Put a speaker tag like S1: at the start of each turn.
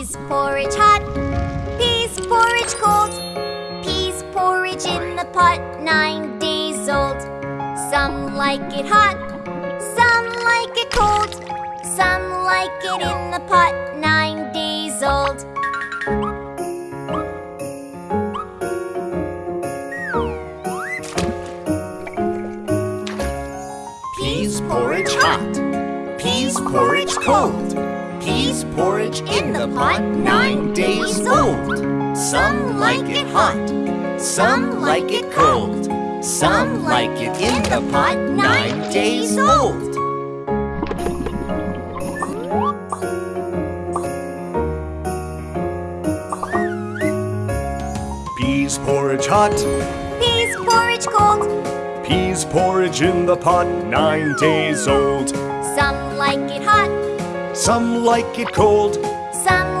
S1: Peas porridge hot, peas porridge cold, peas porridge in the pot nine days old. Some like it hot, some like it cold, some like it in the pot nine days old. Peas porridge
S2: hot, peas porridge cold.
S1: Peas porridge in the pot nine days old.
S2: Some like it hot.
S1: Some like it cold.
S2: Some like it in the pot nine days old. Peas porridge hot,
S1: Peas porridge cold,
S2: peas porridge in the pot, nine days old.
S1: some like it hot,
S2: Some like it cold,
S1: some